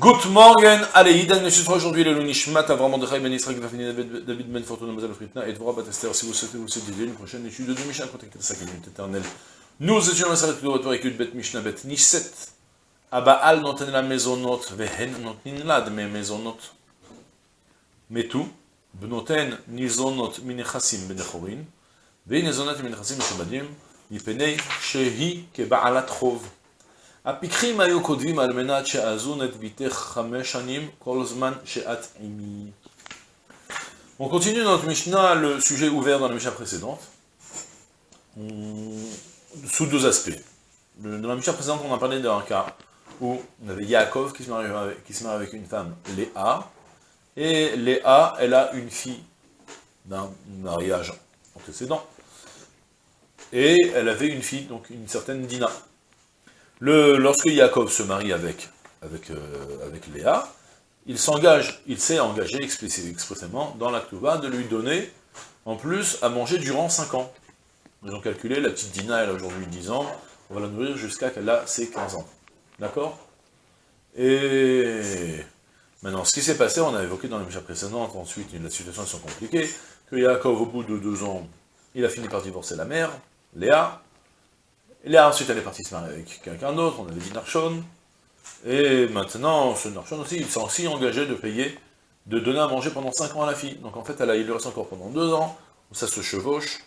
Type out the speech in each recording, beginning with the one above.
Good morning, allez, Idan Meshitra, aujourd'hui le Lunishmat, Avram Mordechai Ben Israël, Grafini David Ben Fortuna, Mazel Fritna, et Dvorah Batester, si vous souhaitez vous aider, une prochaine étude de Mishnah, contactez sa communauté éternelle. Nous étions dans la salle de votre étude Bet Mishnah Bet Nisset, Abaal ah noten la maisonnot, Vehen notnin lad, mais maisonnot. Mais tout, Bnoten nizonot minechasim benechorin, Vehin nizonot minechasim meshabadim, ben Mipenei shehi kebaalat chov. הפיקחים היו כותבים על מנת שאזון את ביתך חמש שנים כל זמן שאת עימי. On continue notre Mishnah, le sujet ouvert dans la Mishnah précédente, sous deux aspects. Dans la Mishnah précédente, on a parlé d'un cas où on avait Yaakov qui se marie avec, qui se marie avec une femme, Léa, et Léa, elle a une fille d'un mariage antécédent, et elle avait une fille, donc une certaine Dina. Lorsque Yaakov se marie avec, avec, euh, avec Léa, il s'engage, il s'est engagé expressément dans la de lui donner, en plus, à manger durant 5 ans. Ils ont calculé, la petite Dina, elle a aujourd'hui 10 ans, on va la nourrir jusqu'à qu'elle a ses 15 ans. D'accord? Et maintenant, ce qui s'est passé, on a évoqué dans la mission précédente, ensuite, la situation est compliquée, que Yaakov, au bout de 2 ans, il a fini par divorcer la mère, Léa, Léa, ensuite, elle est partie se marier avec quelqu'un d'autre, on avait dit Narshon. Et maintenant, ce Narshon aussi, il s'est aussi engagé de payer, de donner à manger pendant 5 ans à la fille. Donc en fait, elle a, il lui reste encore pendant 2 ans, où ça se chevauche,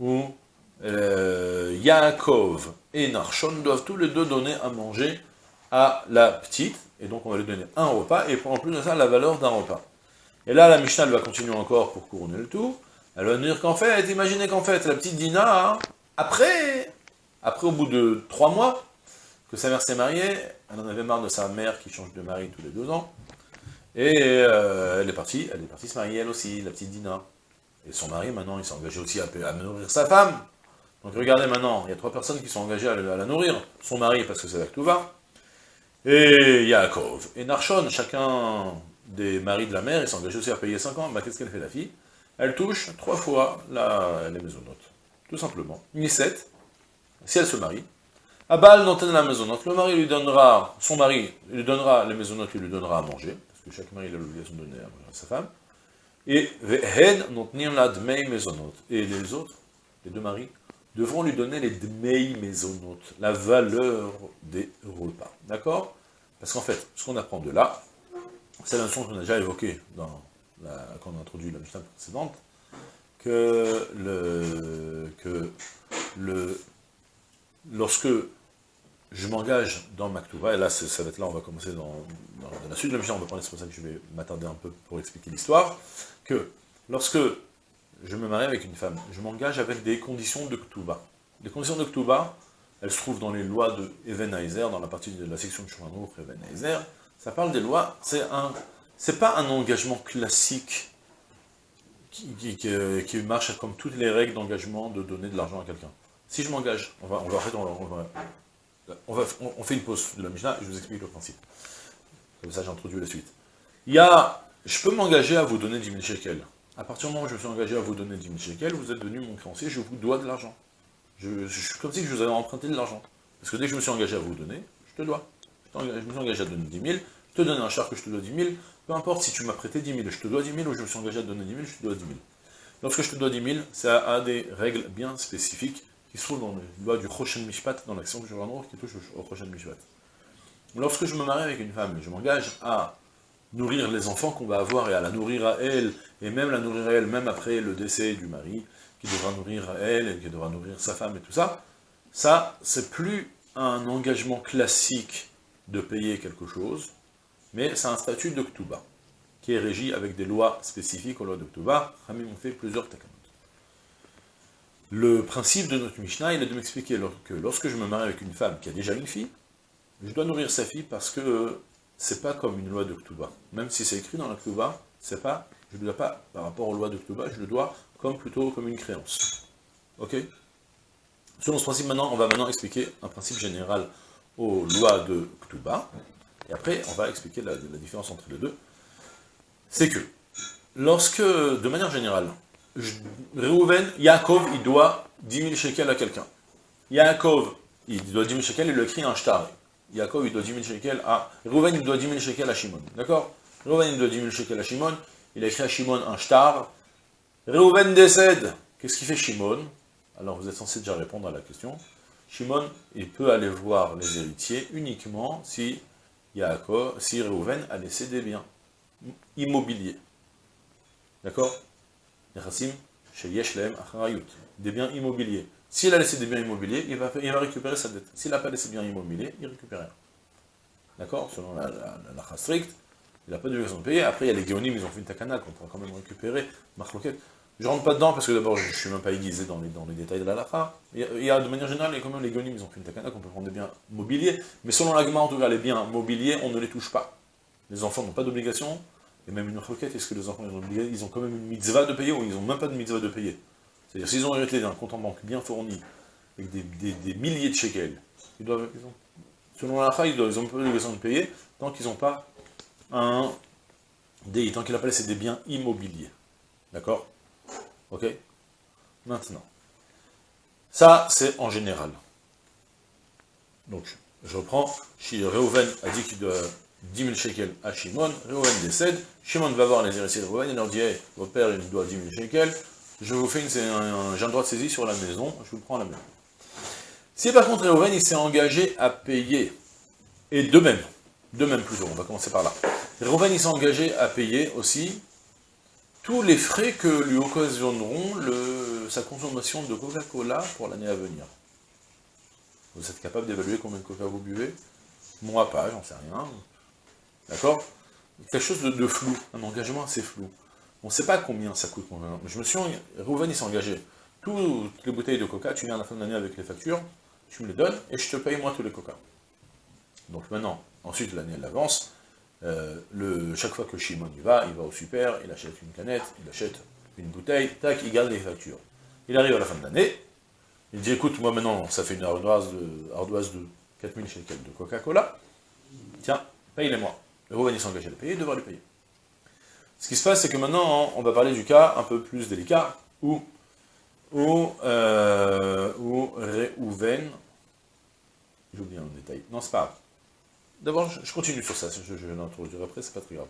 où euh, Yaakov et Narshon doivent tous les deux donner à manger à la petite, et donc on va lui donner un repas, et en plus de ça, la valeur d'un repas. Et là, la Mishnah, elle va continuer encore pour couronner le tout. Elle va dire qu'en fait, imaginez qu'en fait, la petite Dina, après, après, au bout de trois mois, que sa mère s'est mariée, elle en avait marre de sa mère qui change de mari tous les deux ans, et euh, elle est partie, elle est partie se marier elle aussi, la petite Dina. Et son mari, maintenant, il s'est engagé aussi à, nourrir sa femme. Donc regardez maintenant, il y a trois personnes qui sont engagées à, la nourrir. Son mari, parce que c'est va. et Yaakov, et Narshon, chacun des maris de la mère, ils sont engagés aussi à payer 5 ans. Bah, Qu'est-ce qu'elle fait la fille? Elle touche trois fois la, les maisonnotes, tout simplement. Ni sept, si elle se marie, Abal n'entend la maisonnote, le mari lui donnera, son mari lui donnera les maisonnotes, il lui donnera à manger, parce que chaque mari a l'obligation de donner à manger à sa femme, et Vehen la dmei et les autres, les deux maris, devront lui donner les dmei maisonnote, la valeur des repas, d'accord? Parce qu'en fait, ce qu'on apprend de là, c'est la notion qu'on a déjà évoquée dans quand on a introduit la Mishnah précédente, que le, que le lorsque je m'engage dans Maktuba, et là, ça va être là, on va commencer dans, la suite de la on va prendre, c'est pour ça que je vais m'attarder un peu pour expliquer l'histoire, que lorsque je me marie avec une femme, je m'engage avec des conditions de Ktuba. Les conditions de Ktuba, elles se trouvent dans les lois de Ebenheiser, dans la partie de la section de Shulchan Ebenheiser, ça parle des lois, c'est un, c'est pas un engagement classique qui, qui marche comme toutes les règles d'engagement de donner de l'argent à quelqu'un. Si je m'engage, on va, on va, on, va, on, fait une pause de la Mishnah et je vous explique le principe. Comme ça, j'introduis la suite. Il y a, je peux m'engager à vous donner 10 000 shekels. À partir du moment où je me suis engagé à vous donner 10 000 shekels, vous êtes devenu mon créancier, je vous dois de l'argent. Je, suis comme si je vous avais emprunté de l'argent. Parce que dès que je me suis engagé à vous donner, je te dois. Je, me suis engagé à donner 10 000, je te donne un char que je te dois 10 000, peu importe si tu m'as prêté 10 000, je te dois 10 000, ou je me suis engagé à donner 10 000, je te dois 10 000. Lorsque je te dois 10 000, ça a des règles bien spécifiques qui se trouve dans le loi du Roshen Mishpat, dans l'action que je vais qui touche au Roshen Mishpat. Lorsque je me marie avec une femme, je m'engage à nourrir les enfants qu'on va avoir et à la nourrir à elle, et même la nourrir à elle, même après le décès du mari, qui devra nourrir à elle, et qui devra nourrir sa femme et tout ça, ça, c'est plus un engagement classique de payer quelque chose, mais c'est un statut de Ktuba, qui est régi avec des lois spécifiques aux lois de Ktuba. Ramim fait plusieurs takas. Le principe de notre Mishnah, il est de m'expliquer que lorsque je me marie avec une femme qui a déjà une fille, je dois nourrir sa fille parce que c'est pas comme une loi de Ktuba. Même si c'est écrit dans la Ktuba, c'est pas, je ne dois pas, par rapport aux lois de Ktuba, je le dois comme plutôt comme une créance. Ok? Selon ce principe, maintenant, on va maintenant expliquer un principe général aux lois de Ktuba, et après, on va expliquer la différence entre les deux. C'est que, lorsque, de manière générale, Reuven, Yaakov, il doit 10 000 shekels à quelqu'un. Yaakov, il doit 10 000 shekels, il le écrit un shtar. Yaakov, il doit 10 000 shekels à... Reuven, il doit 10 000 shekels à Shimon, d'accord? Reuven, il doit 10 000 shekels à Shimon, il a écrit à Shimon un shtar. Reuven décède. Qu'est-ce qu'il fait Shimon? Alors, vous êtes censé déjà répondre à la question. Shimon, il peut aller voir les héritiers uniquement si Yaakov, si Reuven a laissé des biens immobiliers. D'accord? Chez Yeshlem Acharayut, des biens immobiliers. S'il a laissé des biens immobiliers, il va, récupérer sa dette. S'il n'a pas laissé des biens immobiliers, il récupère. D'accord? Selon la, la, stricte, il n'a pas d'obligation de payer. Après, il y a les géonymes, ils ont fait une takana qu'on pourra quand même récupérer. Marloquette. Je rentre pas dedans parce que d'abord, je ne suis même pas aiguisé dans les, détails de la lacha. Il, y a, de manière générale, quand même les géonymes, ils ont fait une takana qu'on peut prendre des biens mobiliers. Mais selon l'agma, en tout cas, les biens mobiliers, on ne les touche pas. Les enfants n'ont pas d'obligation, et même une requête, est-ce que les enfants ont, ils ont quand même une mitzvah de payer ou ils n'ont même pas de mitzvah de payer? C'est-à-dire, s'ils ont hérité d'un compte en banque bien fourni, avec des, milliers de shekels, ils doivent, selon la ils n'ont pas l'obligation de payer tant qu'ils n'ont pas un des, tant qu'il appelle c'est des biens immobiliers. D'accord? Ok? Maintenant. Ça, c'est en général. Donc, je reprends. Reuven a dit qu'il doit 10 000 shekels à Shimon, Reuven décède, Shimon va voir les héritiers de Reuven et leur dit hey, votre père il doit 10 000 shekels, je vous fais une, j'ai un droit de saisie sur la maison, je vous prends la main. Si par contre Reuven il s'est engagé à payer, et de même, de même plutôt, on va commencer par là, Reuven il s'est engagé à payer aussi tous les frais que lui occasionneront sa consommation de Coca-Cola pour l'année à venir. Vous êtes capable d'évaluer combien de Coca vous buvez? Moi pas, j'en sais rien. D'accord? Quelque chose de, flou, un engagement assez flou. On ne sait pas combien ça coûte. Je me suis... Rouven, s'est engagé. Toutes les bouteilles de coca, tu viens à la fin de l'année avec les factures, tu me les donnes, et je te paye moi tous les coca. Donc maintenant, ensuite l'année elle avance, euh, chaque fois que Shimon y va, il va au super, il achète une canette, il achète une bouteille, tac, il garde les factures. Il arrive à la fin de l'année, il dit, écoute, moi maintenant, ça fait une ardoise de, ardoise de 4000 shekels de Coca-Cola, tiens, paye-les-moi. Le s'engage à les payer, devra les payer. Ce qui se passe, c'est que maintenant, on va parler du cas un peu plus délicat, où, où, euh, où Réhouven, j'ai oublié un détail, non, c'est pas grave. D'abord, je continue sur ça, je, je, l'introduire après, c'est pas très grave.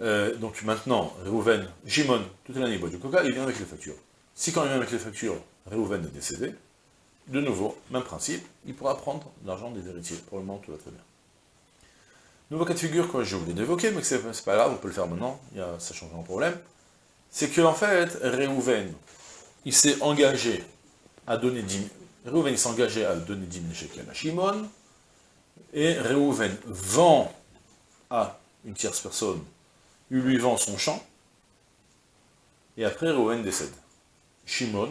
Euh, donc maintenant, Réhouven, Jimon, toute l'année il boit du coca, il vient avec les factures. Si quand il vient avec les factures, Réhouven est décédé, de nouveau, même principe, il pourra prendre l'argent des héritiers. Pour le moment, tout va très bien. Nouveau cas de figure que j'ai oublié d'évoquer, mais que c'est pas grave, on peut le faire maintenant, y a, ça change un problème, c'est que en fait, Réhouven, il s'est engagé à donner 10 Réhouven s'est engagé à donner 10 000 shekels à Shimon, et Réhouven vend à une tierce personne, il lui vend son champ, et après Réhouven décède. Shimon,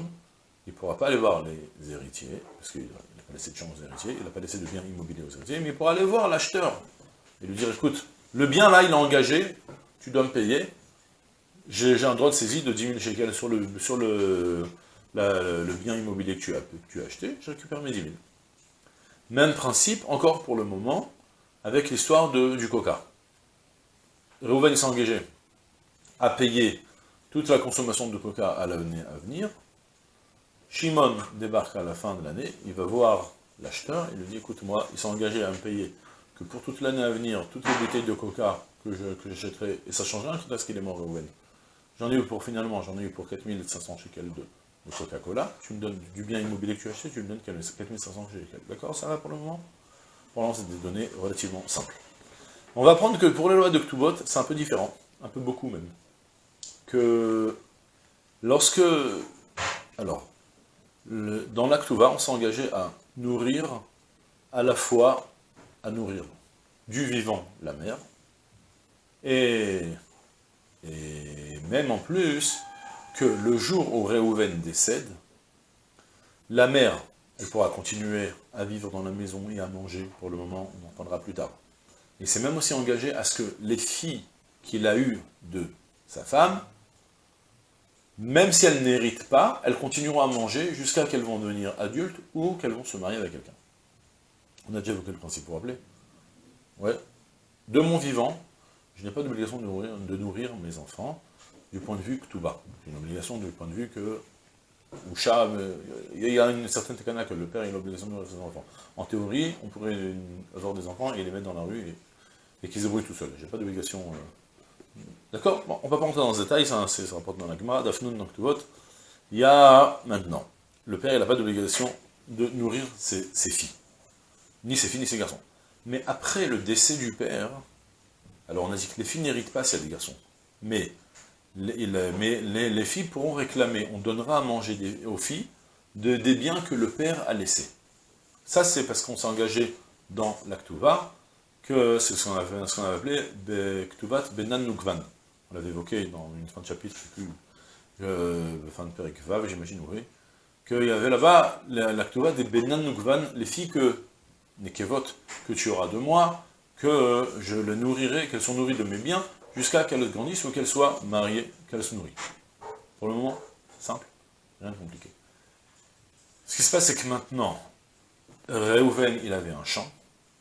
il ne pourra pas aller voir les héritiers, parce qu'il n'a pas laissé de champ aux héritiers, il n'a pas laissé de biens immobiliers aux héritiers, mais il pourra aller voir l'acheteur, et lui dire, écoute, le bien là, il est engagé, tu dois me payer, j'ai un droit de saisie de 10 000 shekels sur le, sur le, bien immobilier que tu, as, acheté, je récupère mes 10 000. Même principe, encore pour le moment, avec l'histoire du coca. Reuven s'est engagé à payer toute la consommation de coca à l'année à venir. Shimon débarque à la fin de l'année, il va voir l'acheteur, il lui dit, écoute, moi, il s'est engagé à me payer que pour toute l'année à venir, toutes les bouteilles de coca que j'achèterai, et ça change rien parce qu'il est mort Reuven. J'en ai eu pour, finalement, j'en ai eu pour 4500 shekels de, de Coca-Cola, tu me donnes du bien immobilier que tu as acheté, tu me donnes 4500 shekels. D'accord Ça va pour le moment? Pour l'instant, c'est des données relativement simples. On va prendre que pour les lois de Ktubot, c'est un peu différent, un peu beaucoup même. Que lorsque, alors, le, dans l'Aktuva, on s'est engagé à nourrir à la fois à nourrir du vivant la mère, et, et même en plus, que le jour où Réhouven décède, la mère, elle pourra continuer à vivre dans la maison et à manger, pour le moment, on en entendra plus tard. Il s'est même aussi engagé à ce que les filles qu'il a eues de sa femme, même si elles n'héritent pas, elles continueront à manger jusqu'à qu'elles vont devenir adultes ou qu'elles vont se marier avec quelqu'un. On a déjà évoqué le principe, pour rappeler Ouais. De mon vivant, je n'ai pas d'obligation de nourrir, mes enfants du point de vue que tout bas. J'ai une obligation du point de vue que il y a une certaine takana que le père a l'obligation de nourrir ses enfants. En théorie, on pourrait avoir des enfants et les mettre dans la rue et, qu'ils se tout seuls. J'ai pas d'obligation. Euh. D'accord? On va pas rentrer dans ce détail, ça, rapporte dans la Gemara, Dafnun, donc tout Il y a maintenant, le père, il n'a pas d'obligation de nourrir ses, filles. Ni ses filles, ni ses garçons. Mais après le décès du père, alors on a dit que les filles n'héritent pas a des garçons. Mais les, filles pourront réclamer, on donnera à manger aux filles de, des biens que le père a laissés. Ça, c'est parce qu'on s'est engagé dans l'Aktuva, que c'est ce qu'on avait, appelé Ktuvat Benan Nukvan. On l'avait évoqué dans une fin de chapitre, je ne sais plus, euh, fin de Perek Vav, j'imagine, oui, qu'il y avait là-bas l'Aktuva des Benan Nukvan, les filles que, Nekevot, que tu auras de moi, que je les nourrirai, qu'elles sont nourries de mes biens, jusqu'à qu'elles grandissent ou qu'elles soient mariées, qu'elles se nourrissent. Pour le moment, simple, rien de compliqué. Ce qui se passe, c'est que maintenant, Reuven, il avait un champ,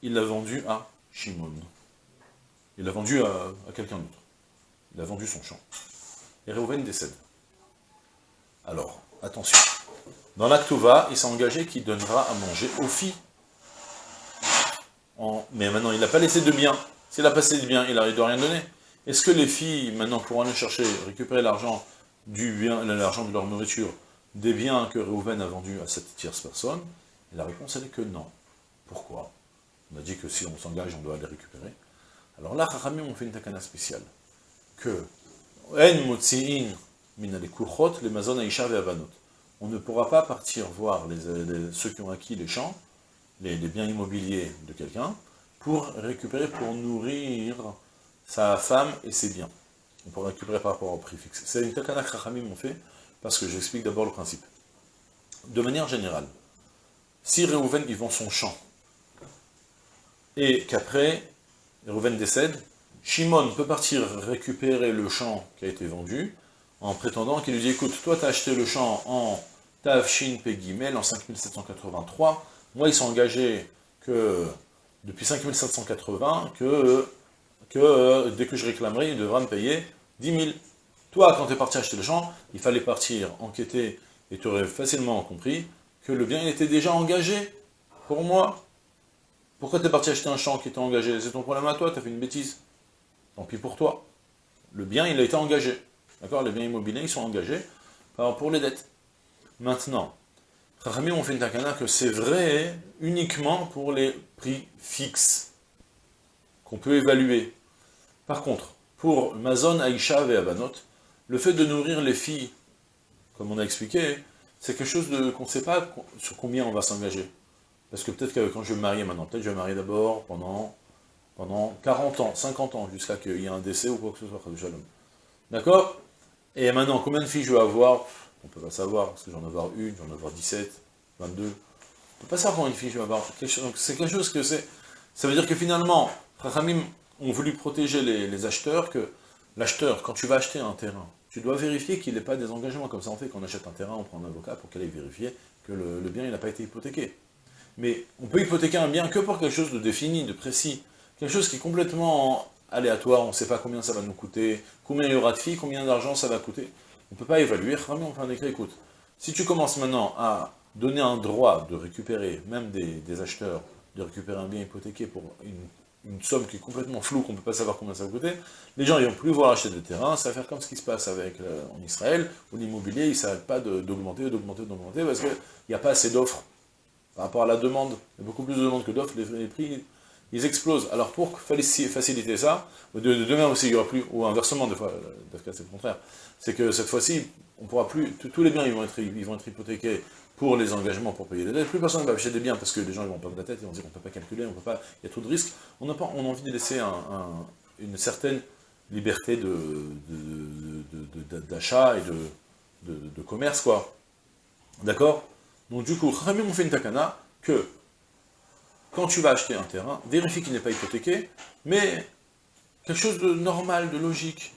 il l'a vendu à Shimon. Il l'a vendu à, quelqu'un d'autre. Il a vendu son champ. Et Reuven décède. Alors, attention. Dans l'Actova, il s'est engagé qu'il donnera à manger aux filles. Mais maintenant, il n'a pas laissé de biens. S'il a passé de biens, il ne doit rien donner. Est-ce que les filles, maintenant, pourront aller chercher, récupérer l'argent du bien, l'argent de leur nourriture, des biens que Reuven a vendus à cette tierce personne? Et la réponse, elle est que non. Pourquoi? On a dit que si on s'engage, on doit les récupérer. Alors là, Chachamim on fait une takana spéciale. Que, en min les mazon On ne pourra pas partir voir ceux qui ont acquis les champs, les, biens immobiliers de quelqu'un, pour récupérer, pour nourrir sa femme et ses biens. On pourra récupérer par rapport au prix fixe. C'est une takana que Chachamim ont fait, parce que j'explique d'abord le principe. De manière générale, si Réhouven il vend son champ, et qu'après, Réhouven décède, Shimon peut partir récupérer le champ qui a été vendu, en prétendant qu'il lui dit, écoute, toi tu as acheté le champ en Tavshin Pegimel en 5783, moi ils sont engagés que, depuis 5780, que, que dès que je réclamerai, il devra me payer 10 000. Toi, quand tu es parti acheter le champ, il fallait partir enquêter, et tu aurais facilement compris que le bien était déjà engagé pour moi. Pourquoi tu es parti acheter un champ qui était engagé? C'est ton problème à toi, tu as fait une bêtise. Tant pis pour toi. Le bien, il a été engagé. D'accord? Les biens immobiliers, ils sont engagés pour les dettes. Maintenant, Rami, on fait une takana que c'est vrai uniquement pour les prix fixes qu'on peut évaluer. Par contre, pour Mazon, Aïcha et Abanot, le fait de nourrir les filles, comme on a expliqué, c'est quelque chose qu'on ne sait pas sur combien on va s'engager. Parce que peut-être que quand je vais me marier maintenant, peut-être je vais me marier d'abord pendant, pendant 40 ans, 50 ans, jusqu'à qu'il y ait un décès ou quoi que ce soit, D'accord? Et maintenant, combien de filles je vais avoir? On ne peut pas savoir, parce que j'en ai avoir une, j'en ai avoir 17, 22. On ne peut pas savoir de filles je vais avoir. C'est quelque chose que c'est... Ça veut dire que finalement, Rachamim ont voulu protéger les acheteurs, que l'acheteur, quand tu vas acheter un terrain, tu dois vérifier qu'il n'ait pas des engagements. Comme ça, on fait qu'on achète un terrain, on prend un avocat pour qu'elle aille vérifier que le, bien n'a pas été hypothéqué. Mais on peut hypothéquer un bien que pour quelque chose de défini, de précis. Quelque chose qui est complètement aléatoire, on ne sait pas combien ça va nous coûter, combien il y aura de filles, combien d'argent ça va coûter. On ne peut pas évaluer. On fait un écrit, écoute, si tu commences maintenant à donner un droit de récupérer, même des, acheteurs, de récupérer un bien hypothéqué pour une somme qui est complètement floue, qu'on ne peut pas savoir combien ça va coûter, les gens ils vont plus vouloir acheter de terrain, ça va faire comme ce qui se passe avec euh, en Israël, où l'immobilier il ne s'arrête pas d'augmenter, d'augmenter, d'augmenter, parce qu'il n'y a pas assez d'offres par rapport à la demande. Il y a beaucoup plus de demandes que d'offres, les, prix ils explosent. Alors pour faciliter ça, de, demain aussi il n'y aura plus, ou inversement, des fois, euh, c'est le contraire, c'est que cette fois-ci, on pourra plus, tous les biens ils vont être, ils vont être hypothéqués pour les engagements pour payer les dettes. Plus personne ne va acheter des biens parce que les gens ils vont pas de la tête, ils vont dire on ne peut pas calculer, on peut pas, il y a trop de risques. On a, pas, on a envie de laisser une certaine liberté d'achat et de, commerce, quoi. D'accord? Donc du coup, Ramim on fait une takana que quand tu vas acheter un terrain, vérifie qu'il n'est pas hypothéqué, mais quelque chose de normal, de logique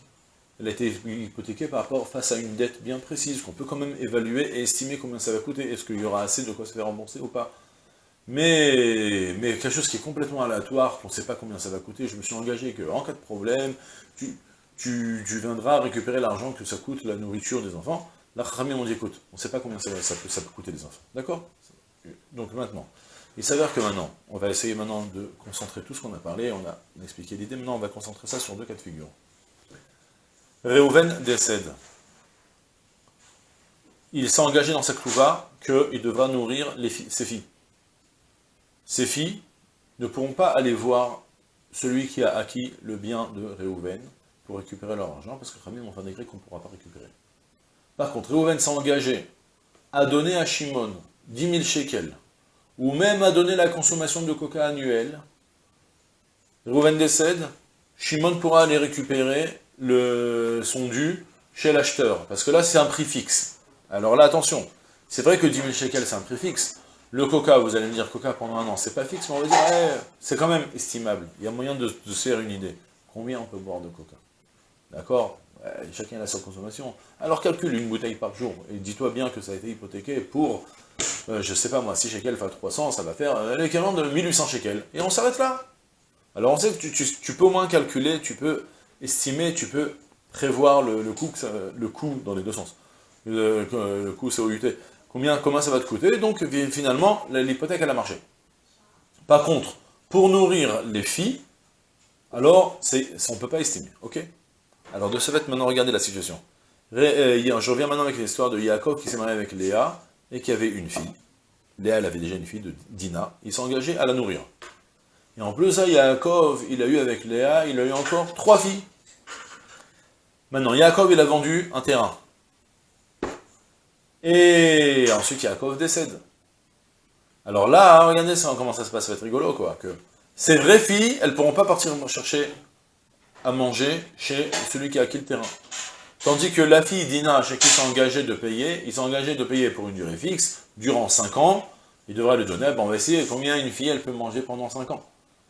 elle a été hypothéquée par rapport face à une dette bien précise, qu'on peut quand même évaluer et estimer combien ça va coûter. Est-ce qu'il y aura assez de quoi se faire rembourser ou pas? Mais, mais quelque chose qui est complètement aléatoire, qu'on ne sait pas combien ça va coûter, je me suis engagé qu'en cas de problème, tu, viendras récupérer l'argent que ça coûte la nourriture des enfants. La Khamim on dit, écoute, on ne sait pas combien ça, ça peut coûter les enfants. D'accord? Donc maintenant, il s'avère que maintenant, on va essayer maintenant de concentrer tout ce qu'on a parlé, on a expliqué l'idée, maintenant on va concentrer ça sur deux cas de figure. Réhouven décède. Il s'est engagé dans sa clouva qu'il devra nourrir ses filles. Ses filles ne pourront pas aller voir celui qui a acquis le bien de Réhouven pour récupérer leur argent, parce que Khamim ont fait un décret qu'on ne pourra pas récupérer. Par contre, Réhouven s'est engagé à donner à Shimon 10 000 shekels, ou même à donner la consommation de coca annuelle. Réhouven décède, Shimon pourra aller récupérer le, son dû chez l'acheteur, parce que là c'est un prix fixe. Alors là, attention, c'est vrai que 10 000 shekels c'est un prix fixe, le coca, vous allez me dire coca pendant un an, c'est pas fixe, mais on va dire, c'est quand même estimable. Il y a moyen de, se faire une idée. Combien on peut boire de coca? D'accord? Chacun a sa consommation. Alors calcule une bouteille par jour, et dis-toi bien que ça a été hypothéqué pour, euh, je sais pas moi, 6 shekels fois 300, ça va faire euh, l'équivalent de 1800 shekels. Et on s'arrête là. Alors on sait que tu, peux au moins calculer, tu peux estimer, tu peux prévoir le, coût, dans les deux sens. Le, le coût COUT. Combien, comment ça va te coûter? Donc finalement, l'hypothèque elle a marché. Par contre, pour nourrir les filles, alors on ne peut pas estimer, ok? Alors de ce fait, maintenant, regardez la situation. Euh, je reviens maintenant avec l'histoire de Yaakov qui s'est marié avec Léa et qui avait une fille. Léa, elle avait déjà une fille de Dina. Il s'est engagé à la nourrir. Et en plus, ça, Yaakov, il a eu avec Léa, il a eu encore trois filles. Maintenant, Yaakov, il a vendu un terrain. Et ensuite, Yaakov décède. Alors là, regardez comment ça se passe, ça va être rigolo, quoi. Que ces vraies filles, elles ne pourront pas partir chercher à manger chez celui qui a acquis le terrain. Tandis que la fille Dina, chez qui s'est engagé de payer, sont engagés de payer pour une durée fixe, durant 5 ans, il devrait le donner, bon, on va essayer combien une fille elle peut manger pendant 5 ans.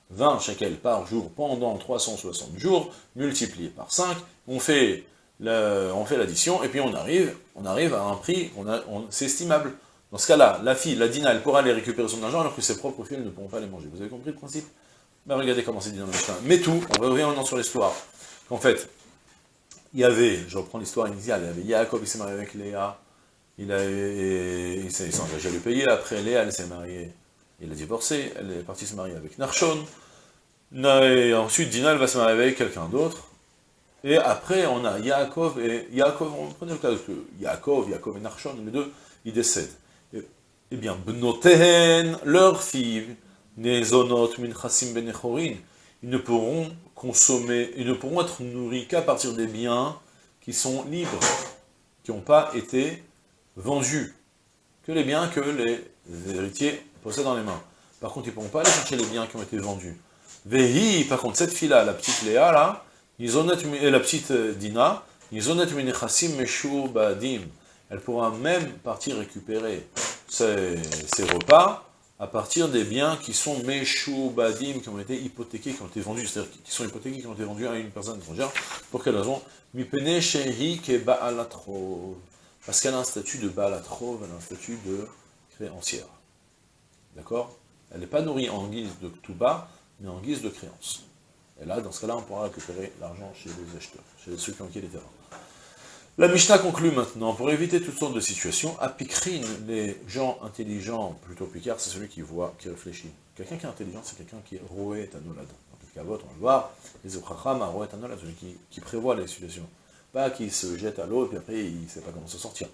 20 shekels par jour pendant 360 jours, multiplié par 5, on fait l'addition, et puis on arrive, on arrive à un prix, on c'est estimable. Dans ce cas-là, la fille, la Dina, elle pourra aller récupérer son argent, alors que ses propres filles ne pourront pas les manger. Vous avez compris le principe? Ben, regardez comment c'est dit dans le. Mais tout, on revient maintenant sur l'histoire. En fait, il y avait, je reprends l'histoire initiale, il y avait Yaakov, il s'est marié avec Léa, il, s'est engagé à lui payer, après Léa, elle s'est mariée, il a divorcé, elle est partie se marier avec Narshon, et ensuite Dina, elle va se marier avec quelqu'un d'autre, et après on a Yaakov, et Yaakov, on prenait le cas de Yaakov, Yaakov et Narshon, les deux, ils décèdent. Eh bien, Bnotehen, leur fille, ils ne pourront consommer, ils ne pourront être nourris qu'à partir des biens qui sont libres, qui n'ont pas été vendus, que les biens que les héritiers possèdent dans les mains. Par contre, ils ne pourront pas aller chercher les biens qui ont été vendus. Vehi, par contre, cette fille-là, la petite Léa, là, et la petite euh, Dina, elle pourra même partir récupérer ses repas à partir des biens qui sont badim, qui ont été hypothéqués, qui ont été vendus, c'est-à-dire qui sont hypothéqués, qui ont été vendus à une personne étrangère. Pour quelle raison? Mipene ke Parce qu'elle a un statut de ba'alatrov, elle a un statut de créancière. D'accord? Elle n'est pas nourrie en guise de tuba, mais en guise de créance. Et là, dans ce cas-là, on pourra récupérer l'argent chez les acheteurs, chez ceux qui ont acquis les terrains. La Mishnah conclut maintenant, pour éviter toutes sortes de situations, à les gens intelligents, plutôt Picard, c'est celui qui voit, qui réfléchit. Quelqu'un qui est intelligent, c'est quelqu'un qui est roé tanolad. Dans le Kavot, on va le voir, les Okracham roé tanolad, celui qui, prévoit les situations. Pas qui se jette à l'eau et puis après il ne sait pas comment se sortir.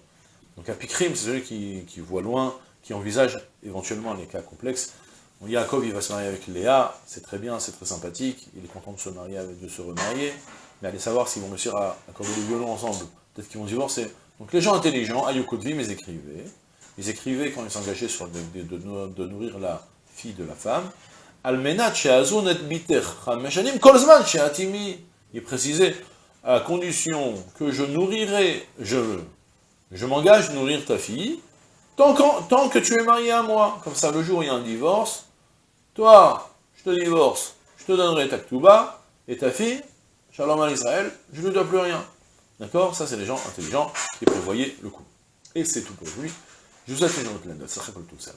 Donc à c'est celui qui, voit loin, qui envisage éventuellement les cas complexes. Yaakov, il va se marier avec Léa, c'est très bien, c'est très sympathique, il est content de se marier, de se remarier, mais allez savoir s'ils vont réussir à accorder le violon ensemble peut-être qu'ils vont divorcer. Donc les gens intelligents, Ayukodvim, ils écrivaient, ils écrivaient quand ils s'engageaient sur de, nourrir la fille de la femme, Almenat kolzman Il précisait, à condition que je nourrirai, je, je m'engage à nourrir ta fille, tant, que tu es marié à moi. Comme ça, le jour où il y a un divorce, toi, je te divorce, je te donnerai ta ktuba, et ta fille, Shalom à Israël, je ne dois plus rien. D'accord? Ça, c'est les gens intelligents qui prévoyaient le coup. Et c'est tout pour aujourd'hui. Je vous souhaite une autre laine. Ça tout ça.